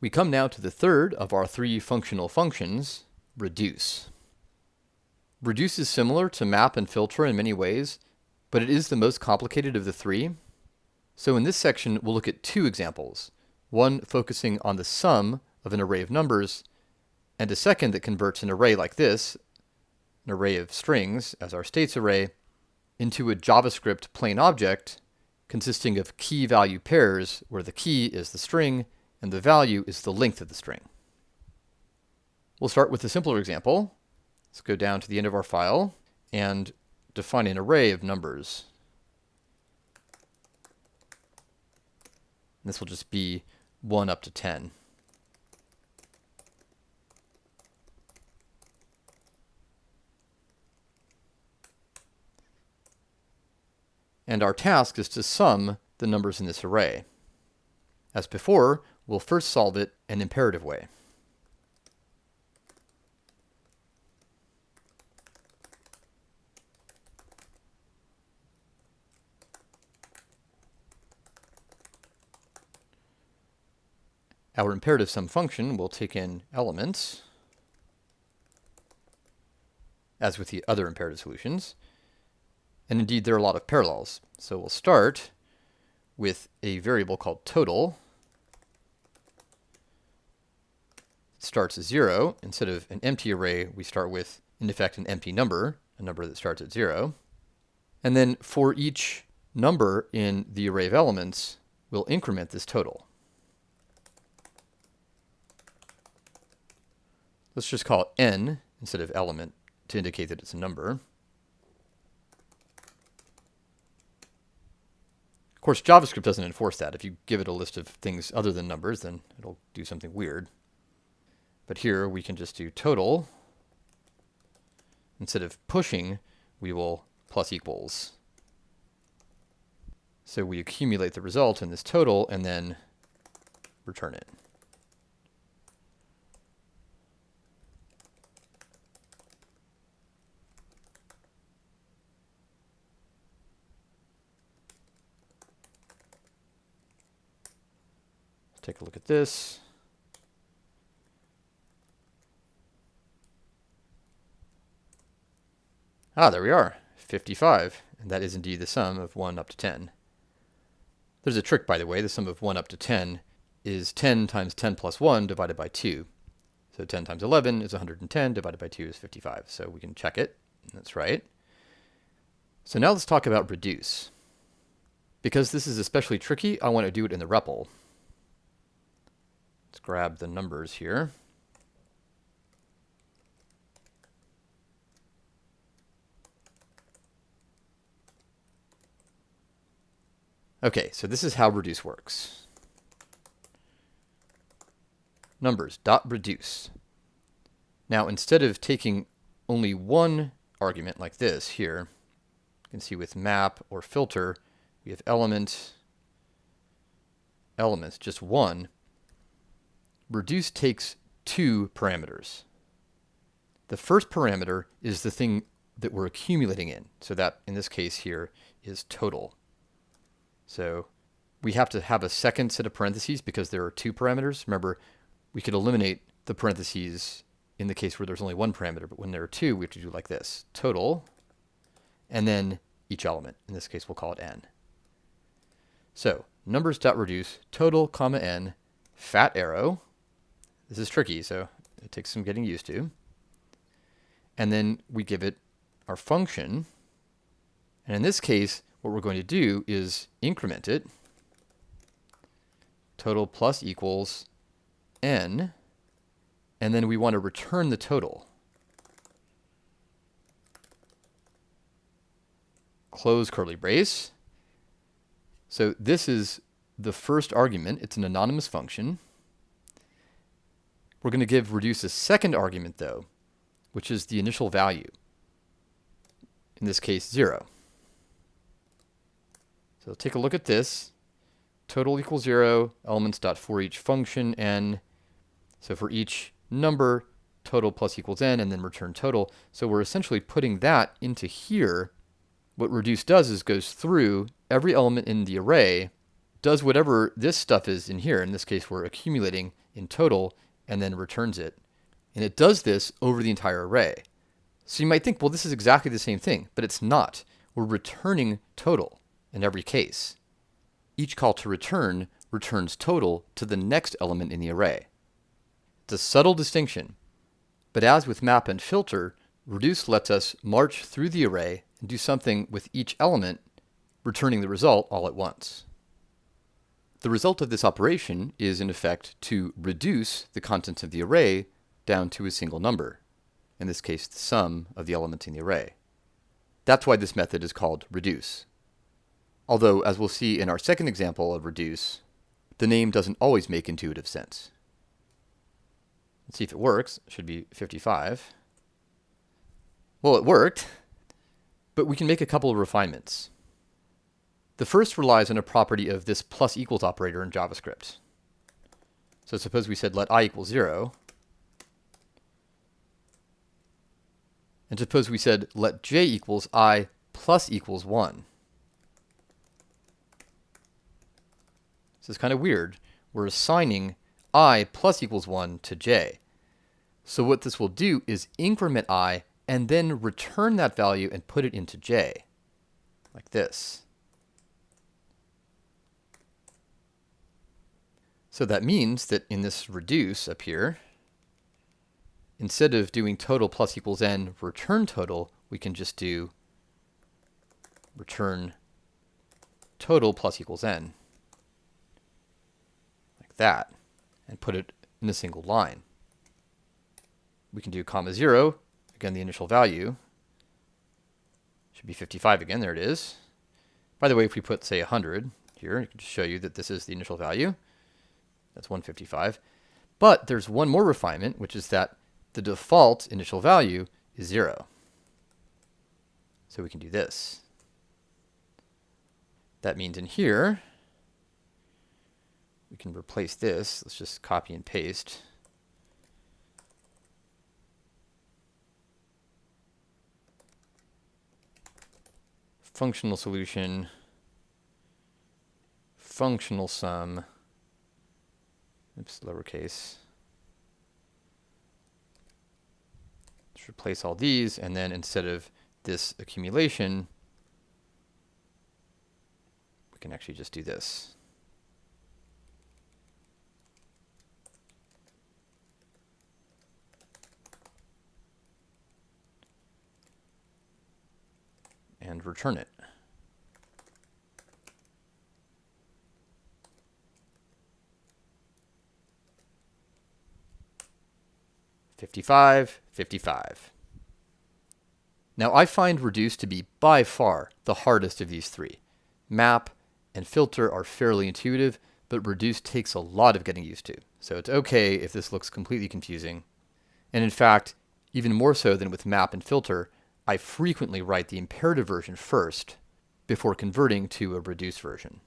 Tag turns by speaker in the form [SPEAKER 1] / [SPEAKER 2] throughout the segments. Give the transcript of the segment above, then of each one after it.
[SPEAKER 1] We come now to the third of our three functional functions, reduce. Reduce is similar to map and filter in many ways, but it is the most complicated of the three. So in this section, we'll look at two examples, one focusing on the sum of an array of numbers, and a second that converts an array like this, an array of strings as our states array, into a JavaScript plain object consisting of key value pairs where the key is the string and the value is the length of the string. We'll start with a simpler example. Let's go down to the end of our file and define an array of numbers. this will just be 1 up to 10. And our task is to sum the numbers in this array. As before, we'll first solve it an imperative way. Our imperative sum function will take in elements, as with the other imperative solutions. And indeed, there are a lot of parallels. So we'll start with a variable called total. It starts at zero. Instead of an empty array, we start with, in effect, an empty number, a number that starts at zero. And then for each number in the array of elements, we'll increment this total. Let's just call it n instead of element to indicate that it's a number. Of course, JavaScript doesn't enforce that. If you give it a list of things other than numbers, then it'll do something weird. But here we can just do total. Instead of pushing, we will plus equals. So we accumulate the result in this total and then return it. take a look at this. Ah, there we are, 55. And that is indeed the sum of 1 up to 10. There's a trick, by the way. The sum of 1 up to 10 is 10 times 10 plus 1 divided by 2. So 10 times 11 is 110, divided by 2 is 55. So we can check it. That's right. So now let's talk about reduce. Because this is especially tricky, I want to do it in the REPL. Let's grab the numbers here. Okay, so this is how reduce works. Numbers dot reduce. Now instead of taking only one argument like this here, you can see with map or filter, we have element, elements, just one reduce takes two parameters. The first parameter is the thing that we're accumulating in. So that, in this case here, is total. So we have to have a second set of parentheses because there are two parameters. Remember, we could eliminate the parentheses in the case where there's only one parameter, but when there are two, we have to do like this. Total, and then each element. In this case, we'll call it n. So numbers.reduce total, comma n, fat arrow, this is tricky, so it takes some getting used to. And then we give it our function. And in this case, what we're going to do is increment it. Total plus equals n. And then we want to return the total. Close curly brace. So this is the first argument. It's an anonymous function. We're going to give reduce a second argument, though, which is the initial value. In this case, 0. So take a look at this. Total equals 0, elements dot for each function n. So for each number, total plus equals n, and then return total. So we're essentially putting that into here. What reduce does is goes through every element in the array, does whatever this stuff is in here. In this case, we're accumulating in total and then returns it. And it does this over the entire array. So you might think, well, this is exactly the same thing, but it's not. We're returning total in every case. Each call to return returns total to the next element in the array. It's a subtle distinction, but as with map and filter, reduce lets us march through the array and do something with each element, returning the result all at once. The result of this operation is, in effect, to reduce the contents of the array down to a single number, in this case the sum of the elements in the array. That's why this method is called reduce. Although, as we'll see in our second example of reduce, the name doesn't always make intuitive sense. Let's see if it works. It should be 55. Well, it worked, but we can make a couple of refinements. The first relies on a property of this plus equals operator in JavaScript. So suppose we said let i equal 0, and suppose we said let j equals i plus equals 1. This is kind of weird. We're assigning i plus equals 1 to j. So what this will do is increment i and then return that value and put it into j, like this. So that means that in this reduce up here, instead of doing total plus equals n return total, we can just do return total plus equals n, that and put it in a single line. We can do comma 0, again the initial value, should be 55 again, there it is. By the way, if we put, say, 100 here, it can show you that this is the initial value. That's 155. But there's one more refinement, which is that the default initial value is 0. So we can do this. That means in here, we can replace this. Let's just copy and paste. Functional solution, functional sum, oops, lowercase. Let's replace all these, and then instead of this accumulation, we can actually just do this. And return it. Fifty-five, fifty-five. Now I find reduce to be by far the hardest of these three. Map and filter are fairly intuitive, but reduce takes a lot of getting used to. So it's okay if this looks completely confusing. And in fact, even more so than with map and filter, I frequently write the imperative version first before converting to a reduced version.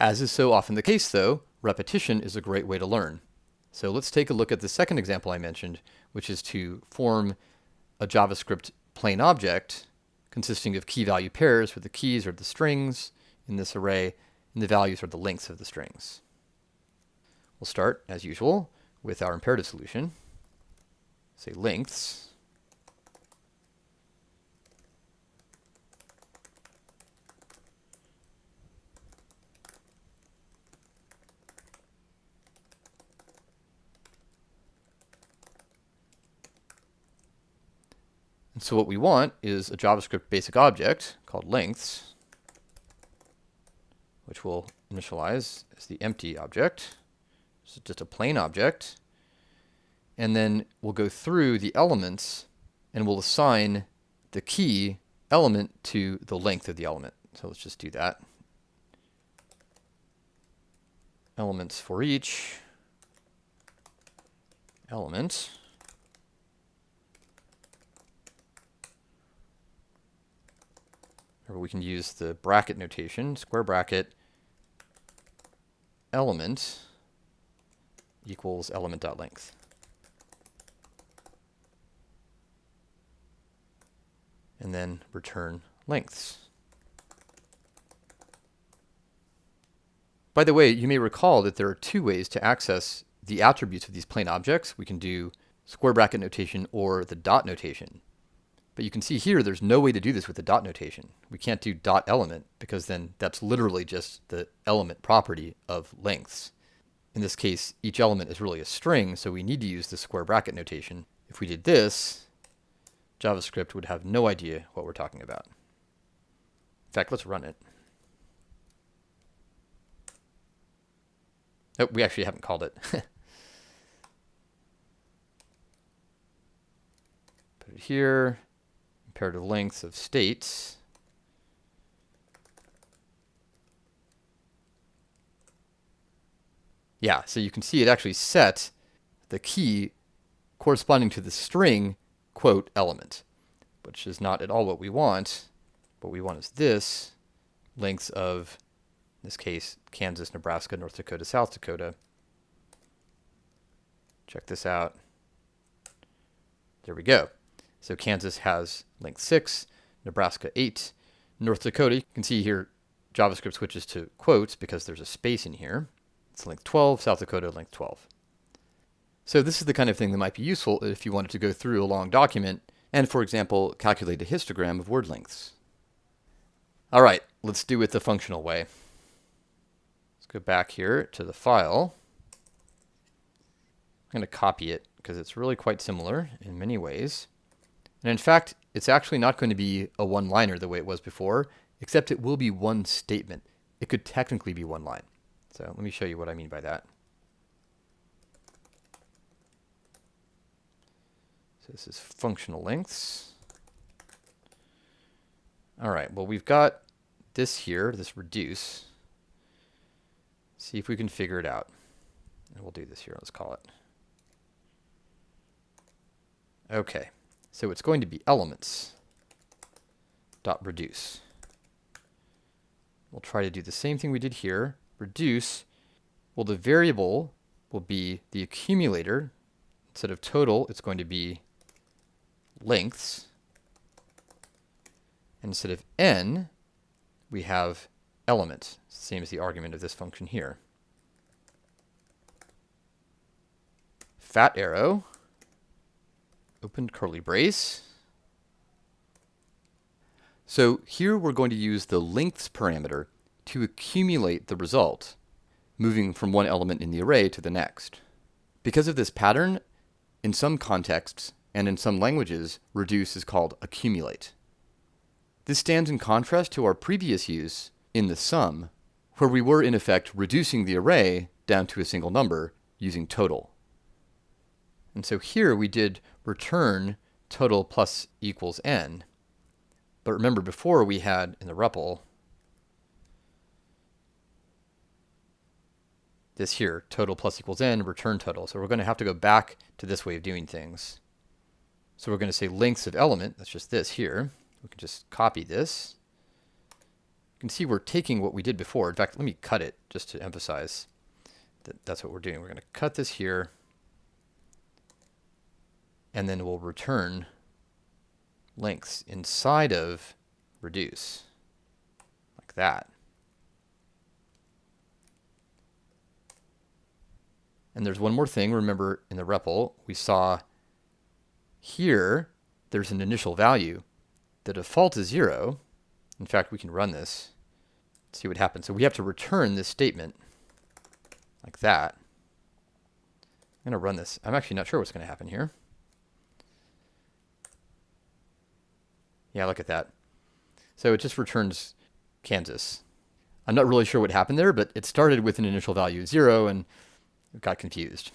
[SPEAKER 1] As is so often the case though, repetition is a great way to learn. So let's take a look at the second example I mentioned, which is to form a JavaScript plain object consisting of key value pairs where the keys are the strings in this array and the values are the lengths of the strings. We'll start, as usual, with our imperative solution. Say lengths. And so what we want is a JavaScript basic object called lengths, which we'll initialize as the empty object. So just a plain object. And then we'll go through the elements and we'll assign the key element to the length of the element. So let's just do that. Elements for each element. Or we can use the bracket notation, square bracket element equals element.length. And then return lengths. By the way, you may recall that there are two ways to access the attributes of these plain objects, we can do square bracket notation or the dot notation. But you can see here, there's no way to do this with the dot notation. We can't do dot element because then that's literally just the element property of lengths. In this case, each element is really a string, so we need to use the square bracket notation. If we did this, JavaScript would have no idea what we're talking about. In fact, let's run it. Oh, we actually haven't called it. Put it here. Imperative lengths of states. Yeah, so you can see it actually set the key corresponding to the string quote element, which is not at all what we want. What we want is this, lengths of, in this case, Kansas, Nebraska, North Dakota, South Dakota. Check this out. There we go. So Kansas has length 6, Nebraska 8, North Dakota, you can see here JavaScript switches to quotes because there's a space in here. It's length 12, South Dakota length 12. So this is the kind of thing that might be useful if you wanted to go through a long document and, for example, calculate a histogram of word lengths. All right, let's do it the functional way. Let's go back here to the file. I'm going to copy it because it's really quite similar in many ways. And in fact, it's actually not going to be a one-liner the way it was before, except it will be one statement. It could technically be one line. So let me show you what I mean by that. So this is functional lengths. All right, well, we've got this here, this reduce. See if we can figure it out. And we'll do this here, let's call it. Okay, so it's going to be elements dot reduce. We'll try to do the same thing we did here. Reduce, well, the variable will be the accumulator. Instead of total, it's going to be lengths. And instead of n, we have element, same as the argument of this function here. Fat arrow, open curly brace. So here we're going to use the lengths parameter to accumulate the result, moving from one element in the array to the next. Because of this pattern, in some contexts and in some languages, reduce is called accumulate. This stands in contrast to our previous use in the sum, where we were in effect reducing the array down to a single number using total. And so here we did return total plus equals n. But remember before we had in the REPL this here, total plus equals n, return total. So we're going to have to go back to this way of doing things. So we're going to say lengths of element, that's just this here. We can just copy this. You can see we're taking what we did before. In fact, let me cut it just to emphasize that that's what we're doing. We're going to cut this here, and then we'll return lengths inside of reduce, like that. And there's one more thing. Remember in the REPL, we saw here there's an initial value. The default is zero. In fact, we can run this, see what happens. So we have to return this statement like that. I'm going to run this. I'm actually not sure what's going to happen here. Yeah, look at that. So it just returns Kansas. I'm not really sure what happened there, but it started with an initial value of zero and got confused.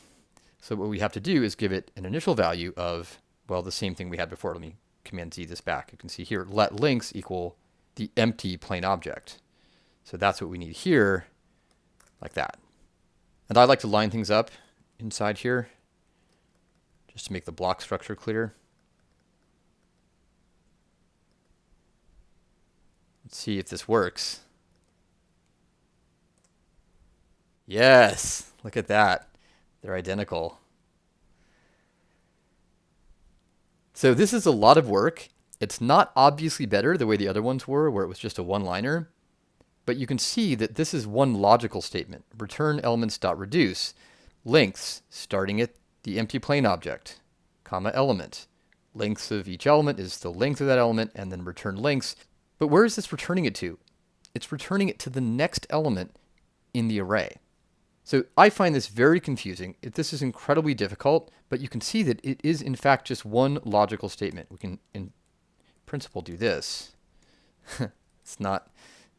[SPEAKER 1] So what we have to do is give it an initial value of, well, the same thing we had before. Let me Command Z this back. You can see here, let links equal the empty plain object. So that's what we need here, like that. And I like to line things up inside here, just to make the block structure clear. See if this works. Yes, look at that. They're identical. So this is a lot of work. It's not obviously better the way the other ones were, where it was just a one-liner. But you can see that this is one logical statement, return elements.reduce. lengths starting at the empty plain object, comma element. Lengths of each element is the length of that element, and then return lengths. But where is this returning it to? It's returning it to the next element in the array. So I find this very confusing. This is incredibly difficult, but you can see that it is in fact just one logical statement. We can in principle do this. it's not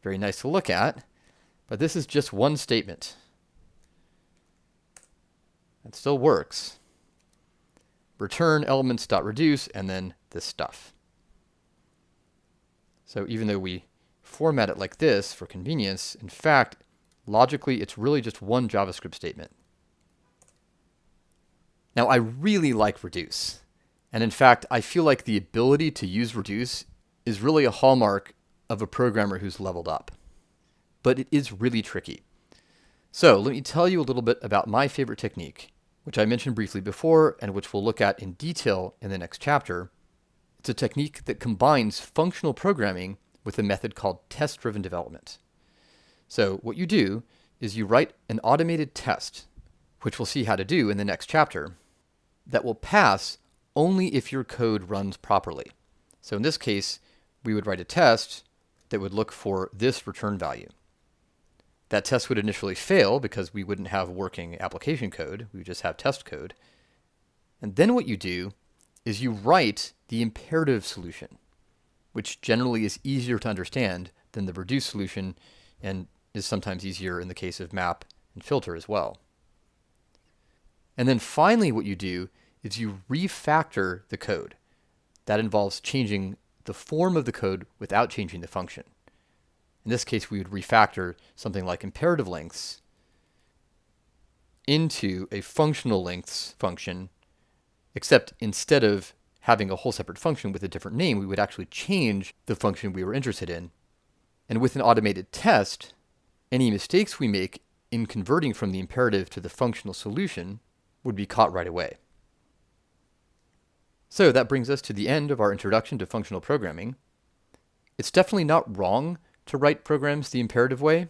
[SPEAKER 1] very nice to look at, but this is just one statement. It still works. Return elements.reduce and then this stuff. So even though we format it like this for convenience, in fact, Logically, it's really just one JavaScript statement. Now, I really like reduce. And in fact, I feel like the ability to use reduce is really a hallmark of a programmer who's leveled up. But it is really tricky. So let me tell you a little bit about my favorite technique, which I mentioned briefly before and which we'll look at in detail in the next chapter. It's a technique that combines functional programming with a method called test-driven development. So what you do is you write an automated test, which we'll see how to do in the next chapter, that will pass only if your code runs properly. So in this case, we would write a test that would look for this return value. That test would initially fail because we wouldn't have working application code, we would just have test code. And then what you do is you write the imperative solution, which generally is easier to understand than the reduced solution and is sometimes easier in the case of map and filter as well. And then finally what you do is you refactor the code. That involves changing the form of the code without changing the function. In this case, we would refactor something like imperative lengths into a functional lengths function, except instead of having a whole separate function with a different name, we would actually change the function we were interested in. And with an automated test, any mistakes we make in converting from the imperative to the functional solution would be caught right away. So that brings us to the end of our introduction to functional programming. It's definitely not wrong to write programs the imperative way,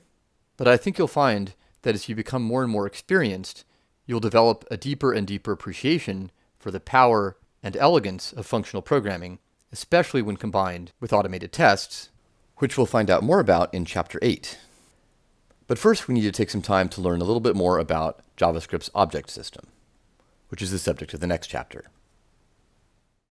[SPEAKER 1] but I think you'll find that as you become more and more experienced, you'll develop a deeper and deeper appreciation for the power and elegance of functional programming, especially when combined with automated tests, which we'll find out more about in Chapter 8. But first we need to take some time to learn a little bit more about JavaScript's object system, which is the subject of the next chapter.